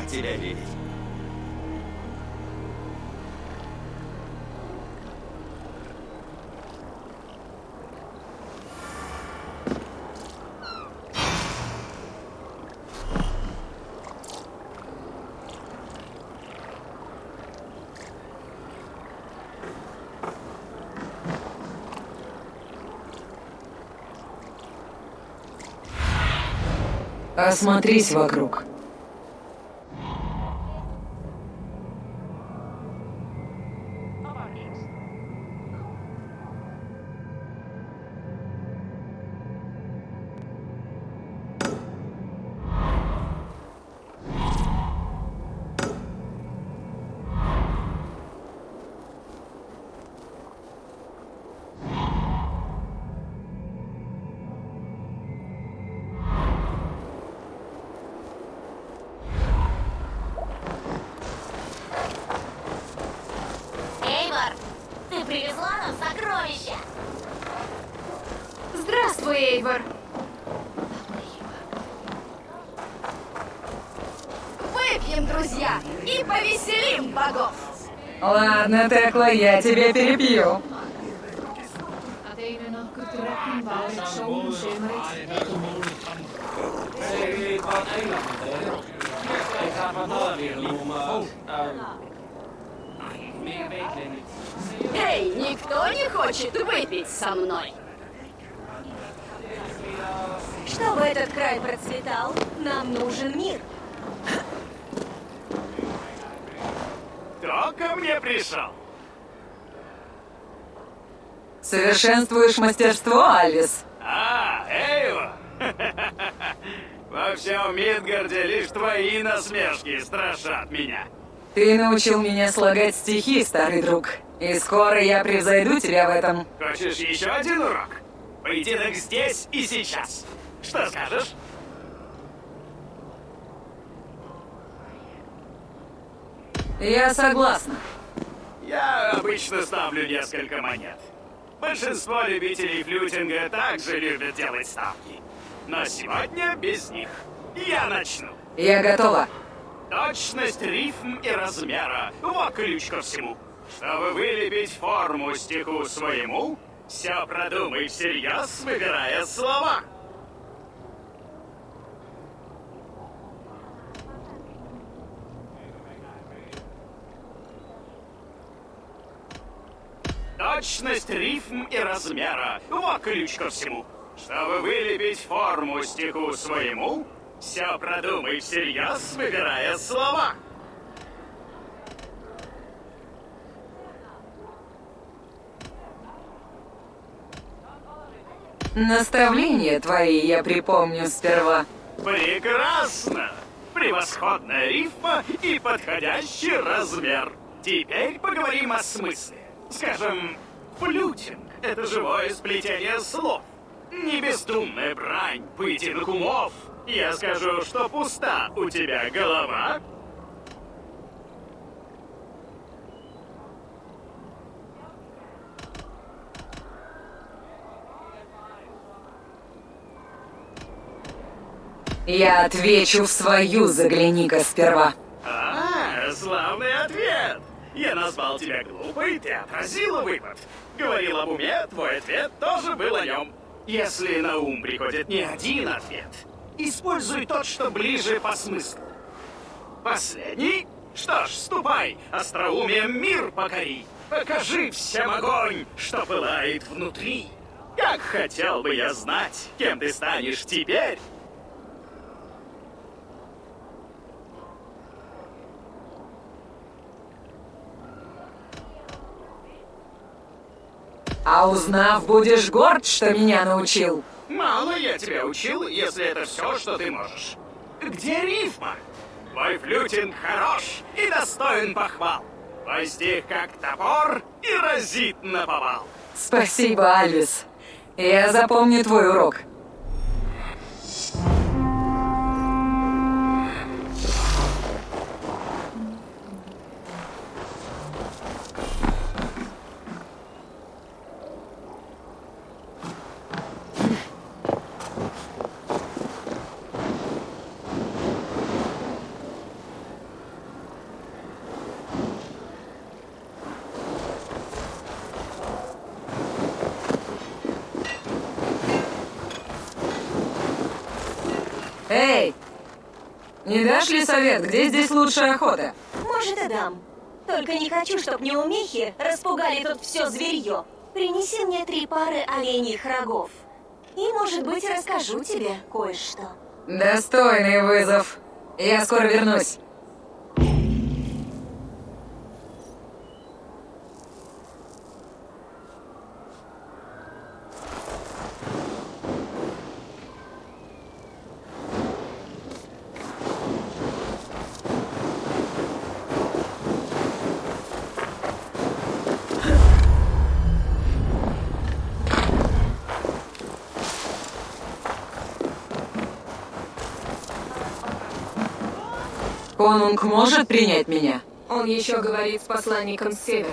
рад тебя видеть. Осмотрись вокруг. богов. Ладно, Текла, я тебе перебью. Эй, никто не хочет выпить со мной? Чтобы этот край процветал, нам нужен мир. Кто ко мне пришел? Совершенствуешь мастерство, Алис? А, Эйва! Во всем Мидгарде лишь твои насмешки страшат меня. Ты научил меня слагать стихи, старый друг. И скоро я превзойду тебя в этом. Хочешь еще один урок? Поединок здесь и сейчас. Что скажешь? Я согласна. Я обычно ставлю несколько монет. Большинство любителей флютинга также любят делать ставки. Но сегодня без них. Я начну. Я готова. Точность, рифм и размера. Вот ключ ко всему. Чтобы вылепить форму стиху своему, все продумай всерьез, выбирая слова. Точность рифм и размера. Вот ключ ко всему. Чтобы вылепить форму стиху своему, все продумай всерьез, выбирая слова. Наставления твои я припомню сперва. Прекрасно! Превосходная рифма и подходящий размер. Теперь поговорим о смысле. Скажем, флютинг — это живое сплетение слов. Не бестумная брань пытиных умов. Я скажу, что пуста у тебя голова, Я отвечу в свою, загляни-ка сперва. А, славный! Я назвал тебя глупой, ты отразила выпад. Говорил об уме, твой ответ тоже был о нем. Если на ум приходит не один ответ, используй тот, что ближе по смыслу. Последний? Что ж, ступай, остроумием мир покори. Покажи всем огонь, что пылает внутри. Как хотел бы я знать, кем ты станешь теперь. А узнав, будешь горд, что меня научил. Мало я тебя учил, если это все, что ты можешь. Где рифма? Твой флютинг хорош и достоин похвал. Твой стих как топор и разит на повал. Спасибо, Альвис. Я запомню твой урок. Не дашь ли совет, где здесь лучшая охота? Может, и дам. Только не хочу, чтобы неумехи распугали тут все зверье. Принеси мне три пары оленьих рогов. И, может быть, расскажу тебе кое-что. Достойный вызов. Я скоро вернусь. Амунг может принять меня? Он еще говорит с посланником с севера.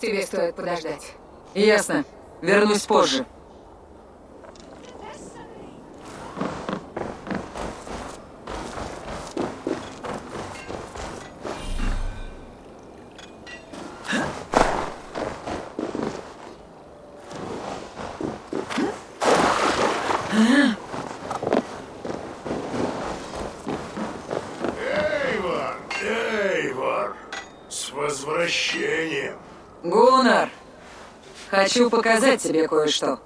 Тебе стоит подождать. Ясно. Вернусь позже. Хочу показать тебе кое-что.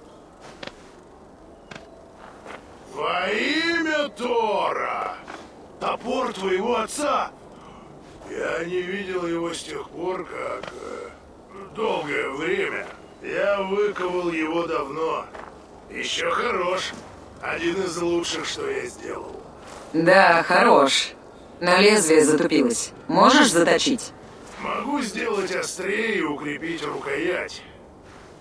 Во имя Тора! Топор твоего отца! Я не видел его с тех пор, как... Э, долгое время. Я выковал его давно. Еще хорош. Один из лучших, что я сделал. Да, хорош. Но лезвие затупилось. Можешь заточить? Могу сделать острее и укрепить рукоять.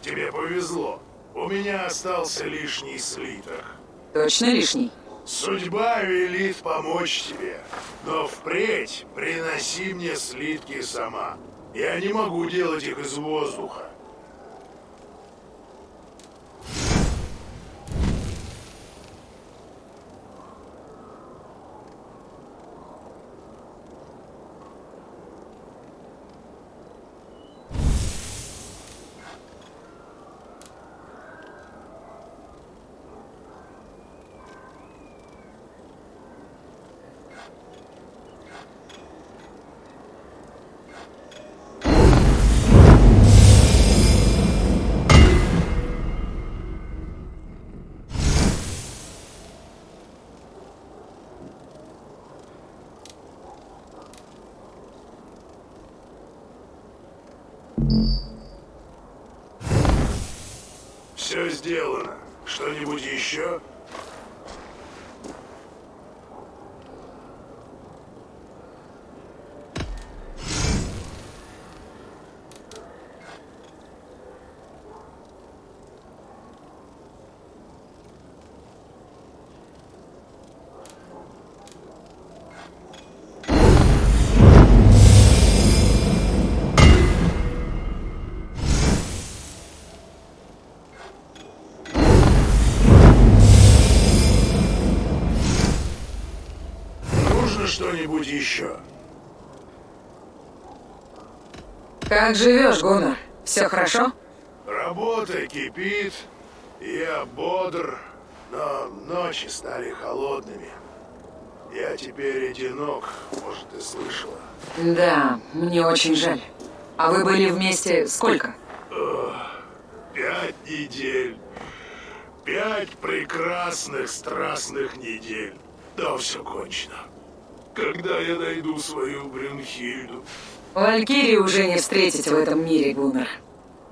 Тебе повезло. У меня остался лишний слиток. Точно лишний? Судьба велит помочь тебе. Но впредь приноси мне слитки сама. Я не могу делать их из воздуха. Mm-hmm. что-нибудь еще? Как живешь, Гуннер? Все хорошо? Работа кипит, я бодр, но ночи стали холодными. Я теперь одинок, может, ты слышала. Да, мне очень жаль. А вы были вместе сколько? пять недель. Пять прекрасных страстных недель. Да, все кончено когда я найду свою Брюнхильду. Валькирии уже не встретить в этом мире, Гуннер.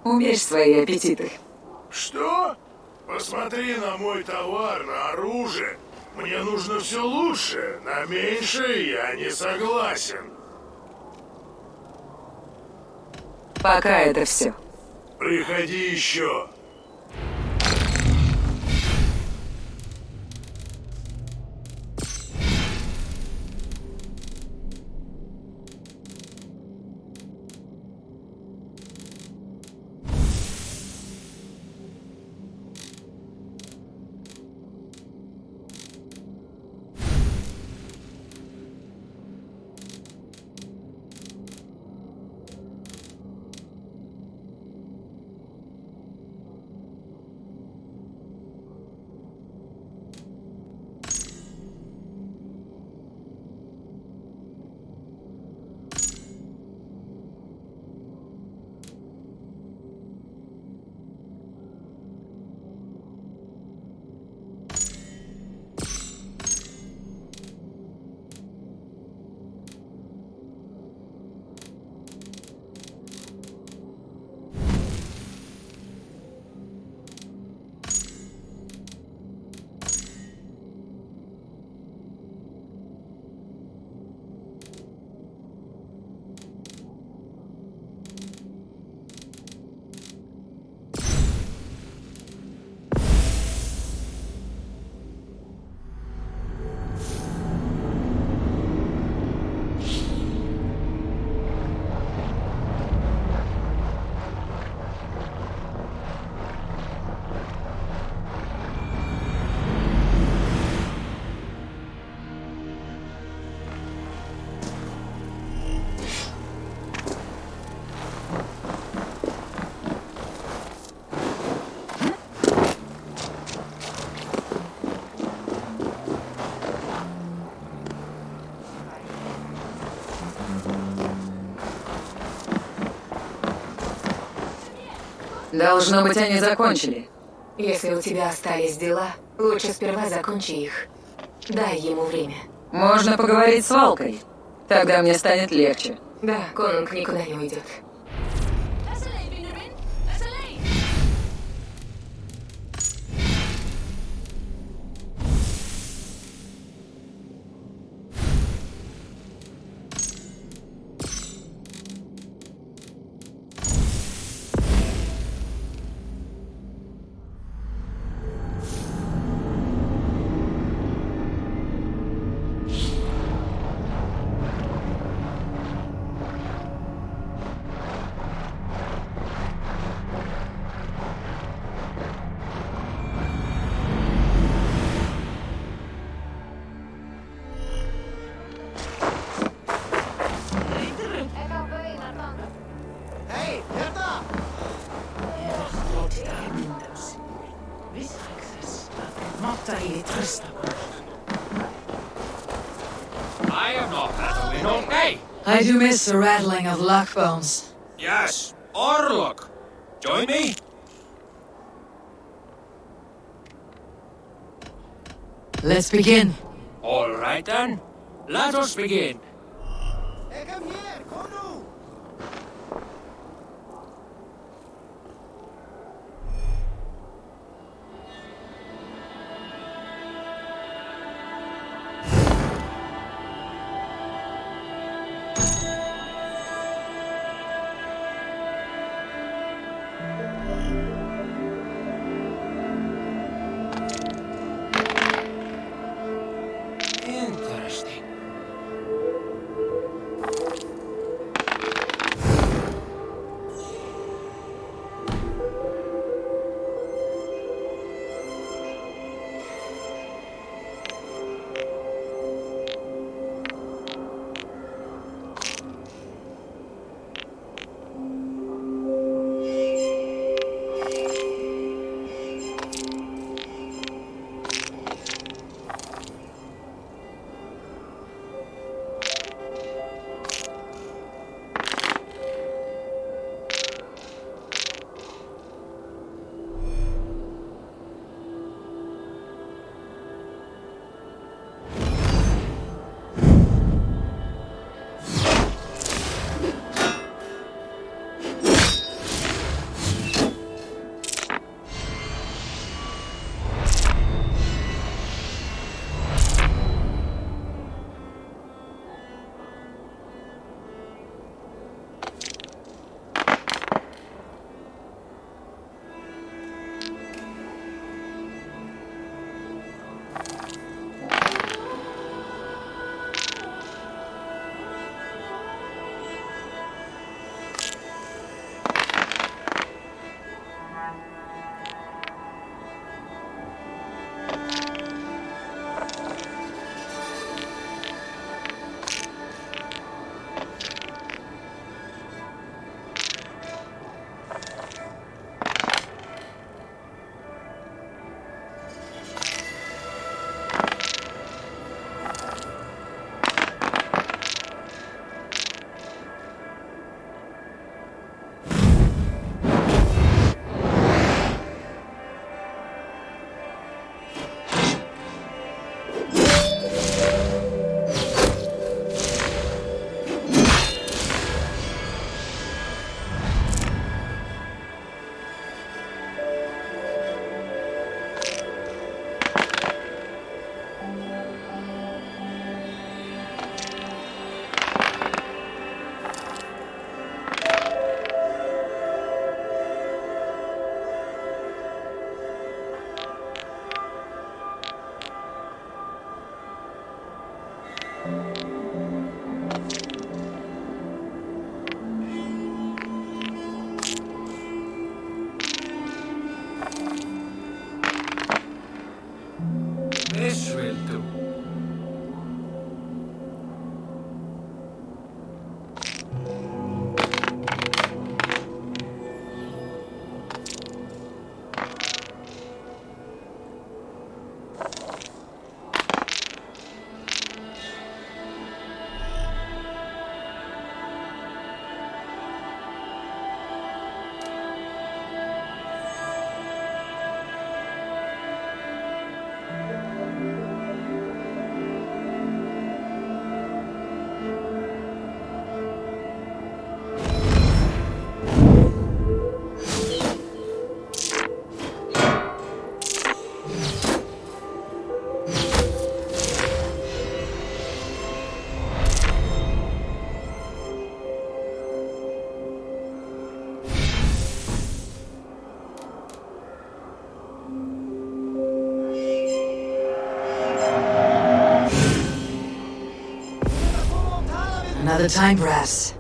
Умерь свои аппетиты. Что? Посмотри на мой товар, на оружие. Мне нужно все лучше, на меньшее я не согласен. Пока это все. Приходи еще. Должно быть, они закончили. Если у тебя остались дела, лучше сперва закончи их. Дай ему время. Можно поговорить с Валкой. Тогда мне станет легче. Да, Конунг никуда не уйдет. I am not battling I do miss the rattling of lock bones. Yes, Orlok. Join me. Let's begin. All right then. Let us begin. another time, perhaps.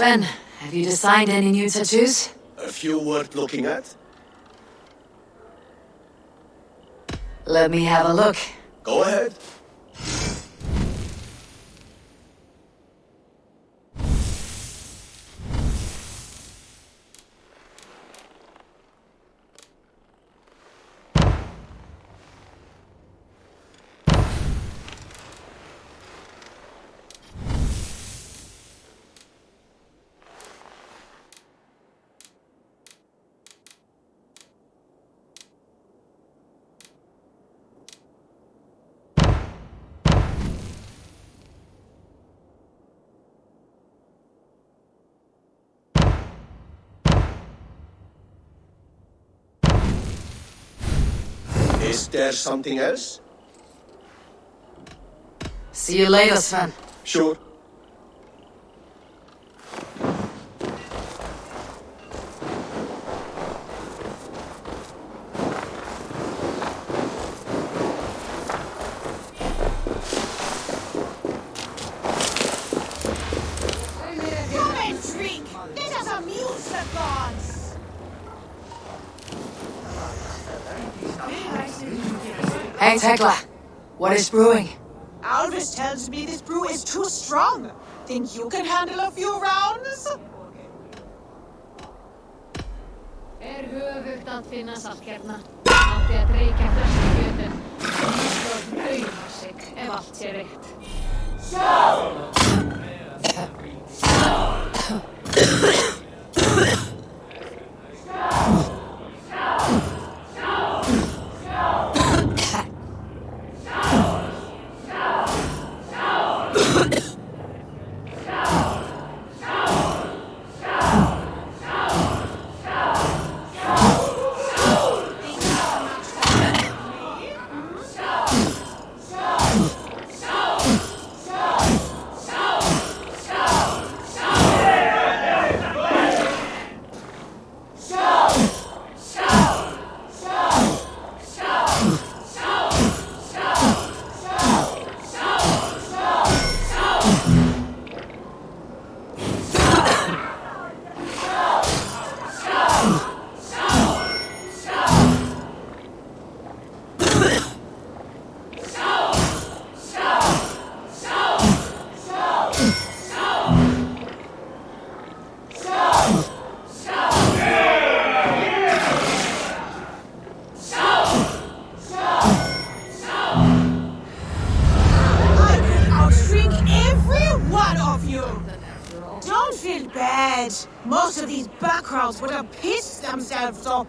Sven, have you designed any new tattoos? A few worth looking at. Let me have a look. Is there something else? See you later, Sven. Sure. Hey, Heckler, what is brewing? Alvis tells me this brew is too strong. Think you can handle a few rounds? Er höfugt að finna salkerna. Átti að dreika þessu fjöðum. Nýstóð rauðmarsik ef allt sé reitt. Sjálf!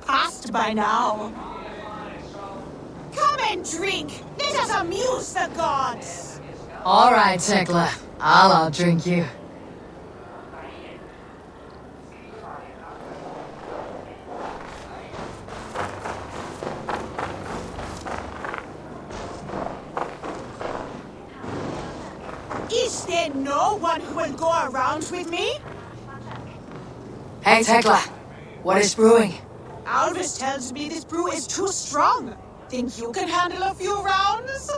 past by now. Come and drink! Let us amuse the gods! All right, Tekla. I'll drink you. Is there no one who will go around with me? Hey, Tekla. What is brewing? Alvis tells me this brew is too strong. Think you can handle a few rounds?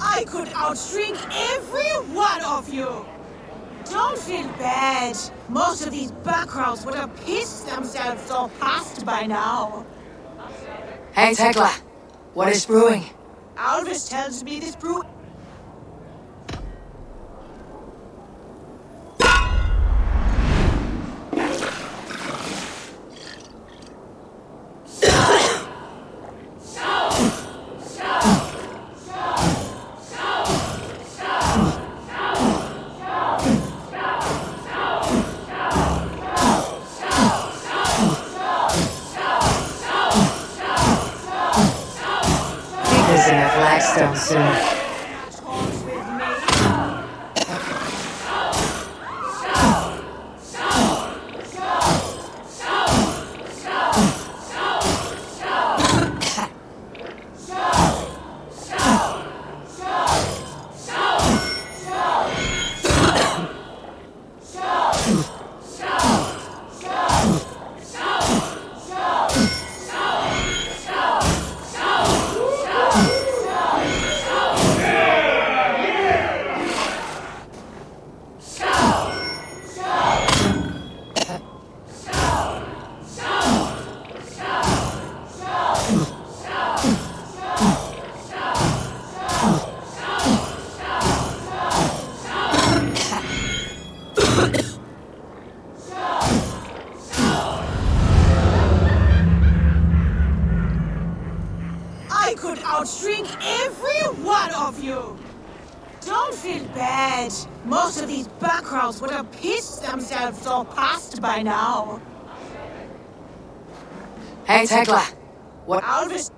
I could outdrink every one of you! Don't feel bad. Most of these backgrounds would have pissed themselves all past by now. Hey, Tekla. What is brewing? Alvis tells me this brew these backgrounds would have pissed themselves all past by now. Hey, Tekla. What? Alvis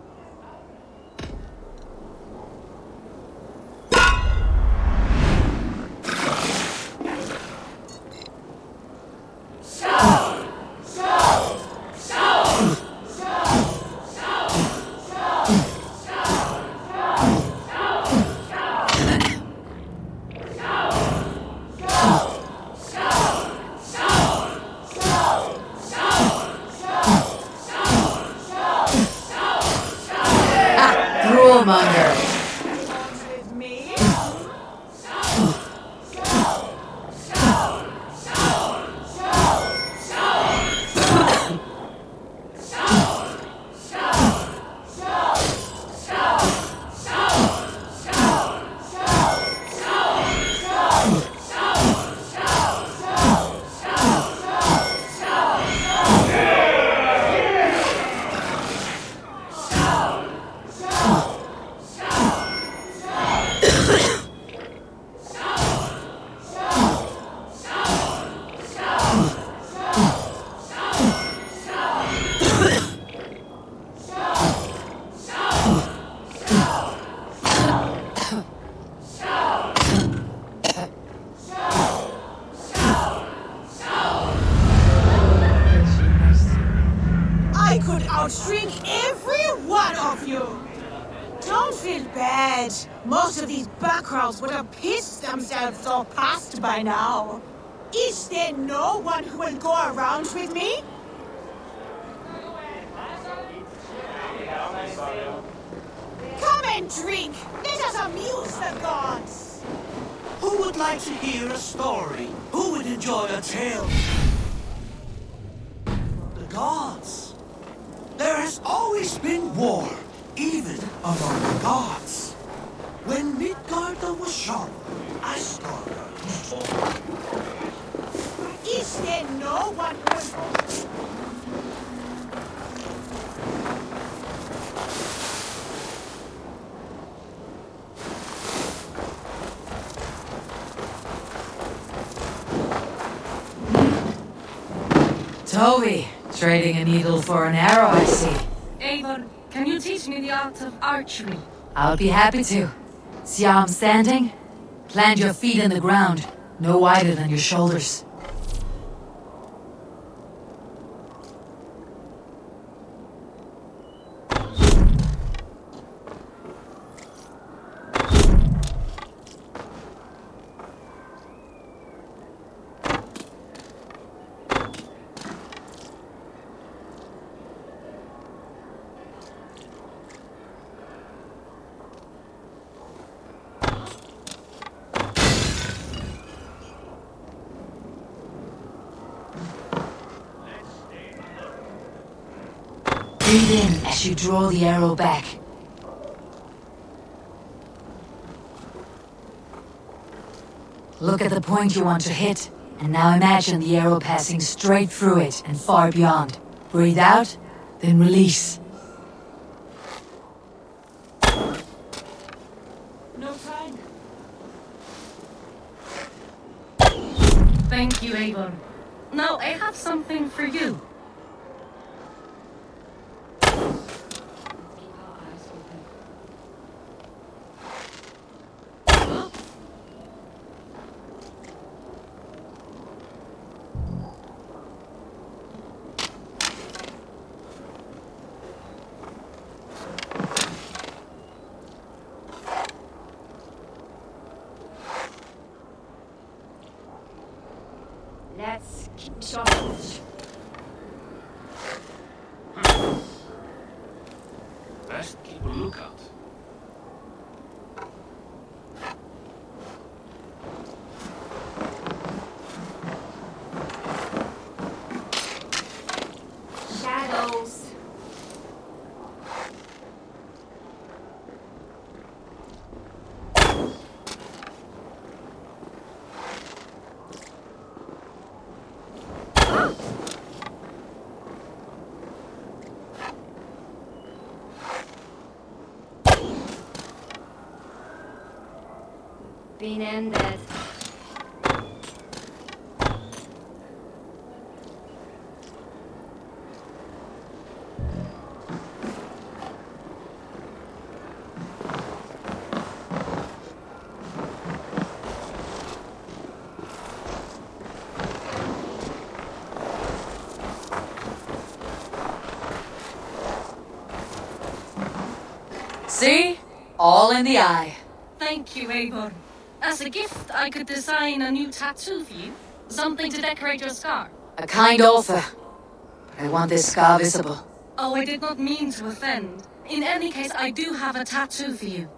like to hear a story? Who would enjoy a tale? The gods. There has always been war, even among the gods. When Midgarda was sharp, Asgarda was Is there no one Toby, trading a needle for an arrow, I see. Avon, can you teach me the art of archery? I'll be happy to. See how I'm standing? Plant your feet in the ground, no wider than your shoulders. Breathe in as you draw the arrow back. Look at the point you want to hit, and now imagine the arrow passing straight through it and far beyond. Breathe out, then release. been ended. See? All in the eye. Thank you, Eivor. As a gift, I could design a new tattoo for you. Something to decorate your scar. A kind offer. But I want this scar visible. Oh, I did not mean to offend. In any case, I do have a tattoo for you.